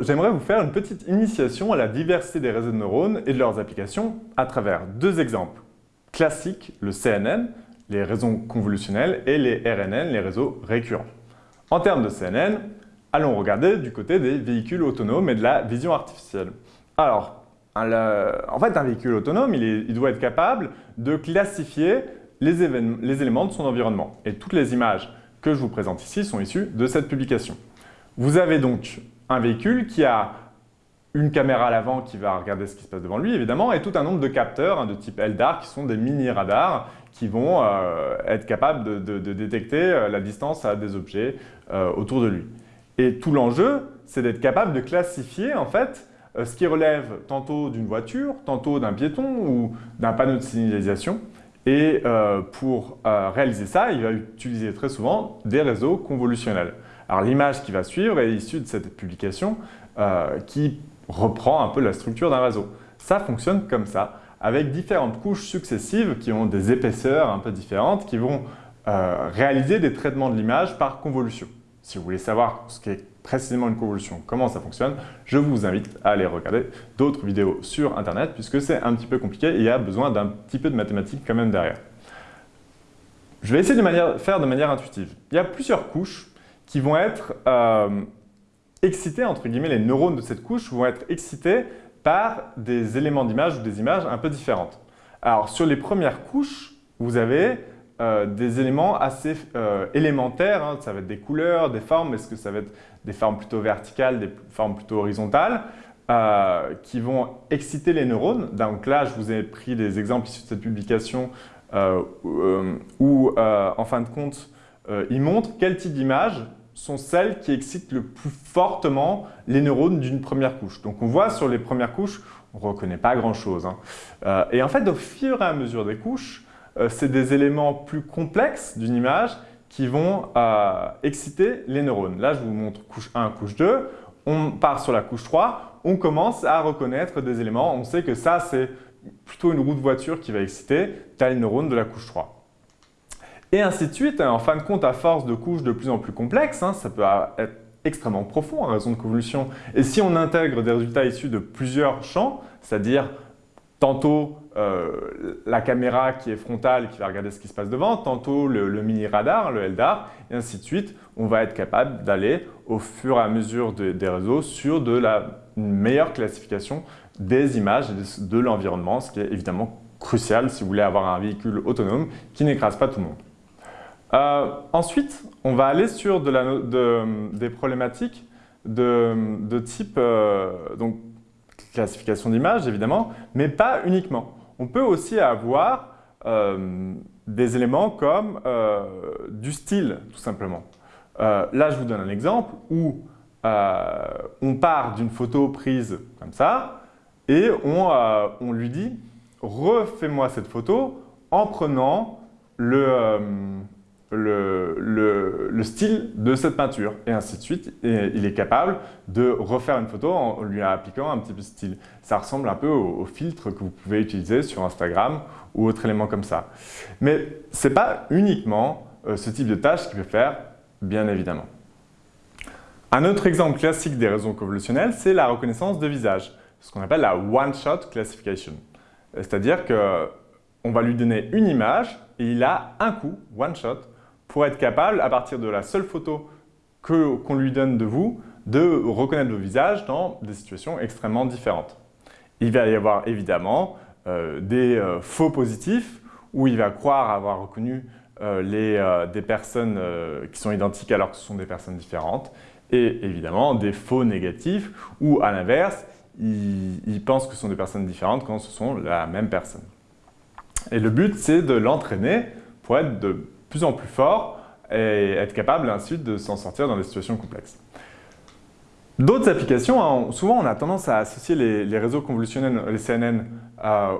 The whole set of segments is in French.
j'aimerais vous faire une petite initiation à la diversité des réseaux de neurones et de leurs applications à travers deux exemples classiques, le CNN, les réseaux convolutionnels, et les RNN, les réseaux récurrents. En termes de CNN, allons regarder du côté des véhicules autonomes et de la vision artificielle. Alors, en fait, un véhicule autonome, il, doit être capable de classifier les éléments de son environnement. Et toutes les images que je vous présente ici sont issues de cette publication. Vous avez donc un véhicule qui a une caméra à l'avant qui va regarder ce qui se passe devant lui, évidemment, et tout un nombre de capteurs hein, de type LDAR qui sont des mini-radars qui vont euh, être capables de, détecter euh, la distance à des objets euh, autour de lui. Et tout l'enjeu, c'est d'être capable de classifier en fait ce qui relève tantôt d'une voiture, tantôt d'un piéton ou d'un panneau de signalisation. Et pour réaliser ça, il va utiliser très souvent des réseaux convolutionnels. Alors l'image qui va suivre est issue de cette publication qui reprend un peu la structure d'un réseau. Ça fonctionne comme ça, avec différentes couches successives qui ont des épaisseurs un peu différentes, qui vont euh, réaliser des traitements de l'image par convolution. Si vous voulez savoir ce qu'est précisément une convolution, comment ça fonctionne, je vous invite à aller regarder d'autres vidéos sur Internet, puisque c'est un petit peu compliqué et il y a besoin d'un petit peu de mathématiques quand même derrière. Je vais essayer de faire de manière intuitive. Il y a plusieurs couches qui vont être euh, excités, entre guillemets, les neurones de cette couche vont être excités par des éléments d'image ou des images un peu différentes. Alors, sur les premières couches, vous avez euh, des éléments assez euh, élémentaires. Hein. Ça va être des couleurs, des formes. Est-ce que ça va être des formes plutôt verticales, des formes plutôt horizontales qui vont exciter les neurones? Donc là, je vous ai pris des exemples issus de cette publication où, en fin de compte, il montre quel type d'image sont celles qui excitent le plus fortement les neurones d'une première couche. Donc on voit sur les premières couches, on ne reconnaît pas grand-chose. Hein. Euh, et en fait, au fur et à mesure des couches, euh, c'est des éléments plus complexes d'une image qui vont euh, exciter les neurones. Là, je vous montre couche 1, couche 2. On part sur la couche 3, on commence à reconnaître des éléments. On sait que ça, c'est plutôt une roue de voiture qui va exciter tel neurone de la couche 3. Et ainsi de suite, en fin de compte, à force de couches de plus en plus complexes, hein, ça peut être extrêmement profond en raison de convolution. Et si on intègre des résultats issus de plusieurs champs, c'est-à-dire tantôt euh, la caméra qui est frontale qui va regarder ce qui se passe devant, tantôt le, mini-radar, le LDAR, et ainsi de suite, on va être capable d'aller au fur et à mesure des réseaux sur de la meilleure classification des images de l'environnement, ce qui est évidemment crucial si vous voulez avoir un véhicule autonome qui n'écrase pas tout le monde. Euh, ensuite, on va aller sur des problématiques de, type euh, classification d'images, évidemment, mais pas uniquement. On peut aussi avoir euh, des éléments comme du style, tout simplement. là, je vous donne un exemple où on part d'une photo prise comme ça et on, on lui dit « refais-moi cette photo en prenant le, le, style de cette peinture et ainsi de suite. Et il est capable de refaire une photo en lui appliquant un petit peu de style. Ça ressemble un peu au, filtre que vous pouvez utiliser sur Instagram ou autre élément comme ça. Mais ce n'est pas uniquement euh, ce type de tâche qu'il peut faire, bien évidemment. Un autre exemple classique des réseaux convolutionnels, c'est la reconnaissance de visage, ce qu'on appelle la one-shot classification. C'est-à-dire qu'on va lui donner une image et il a un coup, one shot, pour être capable, à partir de la seule photo qu'on lui donne de vous, de reconnaître vos visages dans des situations extrêmement différentes. Il va y avoir évidemment euh, des euh, faux positifs où il va croire avoir reconnu euh, des personnes qui sont identiques alors que ce sont des personnes différentes et évidemment des faux négatifs où à l'inverse, il, il pense que ce sont des personnes différentes quand ce sont la même personne. Et le but, c'est de l'entraîner pour être de plus en plus fort et être capable ensuite de s'en sortir dans des situations complexes. D'autres applications, hein, souvent on a tendance à associer les, réseaux convolutionnels, les CNN, à,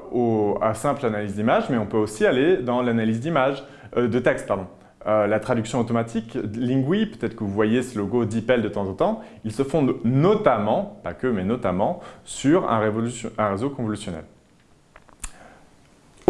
à simple analyse d'image, mais on peut aussi aller dans l'analyse d'image, euh, de texte, pardon. Euh, la traduction automatique, Lingui, peut-être que vous voyez ce logo DeepL de temps en temps, ils se fondent notamment, pas que, mais notamment, sur un réseau convolutionnel.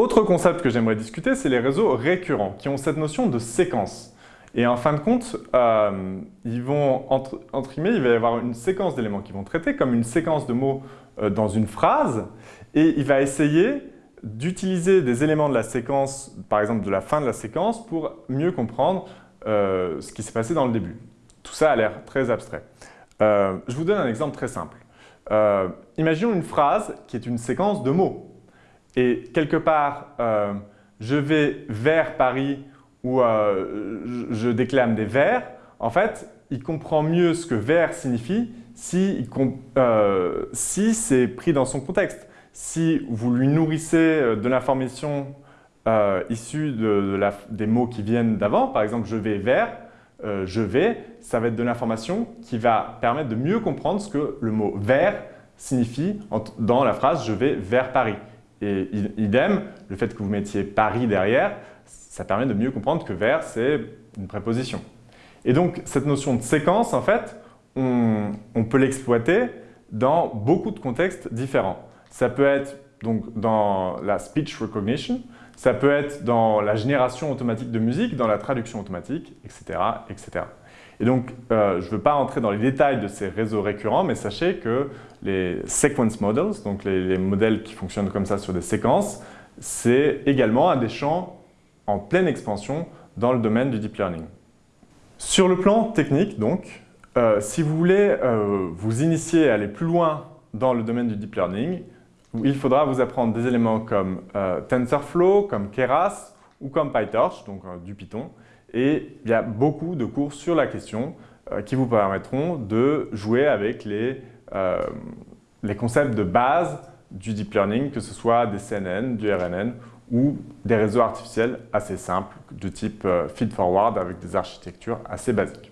Autre concept que j'aimerais discuter, c'est les réseaux récurrents, qui ont cette notion de séquence. Et en fin de compte, euh, ils vont entre, guillemets, il va y avoir une séquence d'éléments qui vont traiter, comme une séquence de mots euh, dans une phrase, et il va essayer d'utiliser des éléments de la séquence, par exemple de la fin de la séquence, pour mieux comprendre euh, ce qui s'est passé dans le début. Tout ça a l'air très abstrait. je vous donne un exemple très simple. imaginons une phrase qui est une séquence de mots. Et quelque part, je vais vers Paris où euh, je déclame des vers, en fait, il comprend mieux ce que vers signifie si, euh, c'est pris dans son contexte. Si vous lui nourrissez euh, de l'information issue de, des mots qui viennent d'avant, par exemple « je vais vers je vais », ça va être de l'information qui va permettre de mieux comprendre ce que le mot « vers » signifie dans la phrase « je vais vers Paris ». Et idem, le fait que vous mettiez Paris derrière, ça permet de mieux comprendre que vers, c'est une préposition. Et donc, cette notion de séquence, en fait, on, peut l'exploiter dans beaucoup de contextes différents. Ça peut être donc, dans la speech recognition, ça peut être dans la génération automatique de musique, dans la traduction automatique, etc. etc. Et donc, euh, je ne veux pas entrer dans les détails de ces réseaux récurrents, mais sachez que les sequence models, donc les, modèles qui fonctionnent comme ça sur des séquences, c'est également un des champs en pleine expansion dans le domaine du deep learning. Sur le plan technique, donc, euh, si vous voulez euh, vous initier à aller plus loin dans le domaine du deep learning, il faudra vous apprendre des éléments comme TensorFlow, comme Keras ou comme PyTorch, donc du Python, et il y a beaucoup de cours sur la question euh, qui vous permettront de jouer avec les, euh, les concepts de base du deep learning, que ce soit des CNN, du RNN ou des réseaux artificiels assez simples de type euh, feed-forward avec des architectures assez basiques.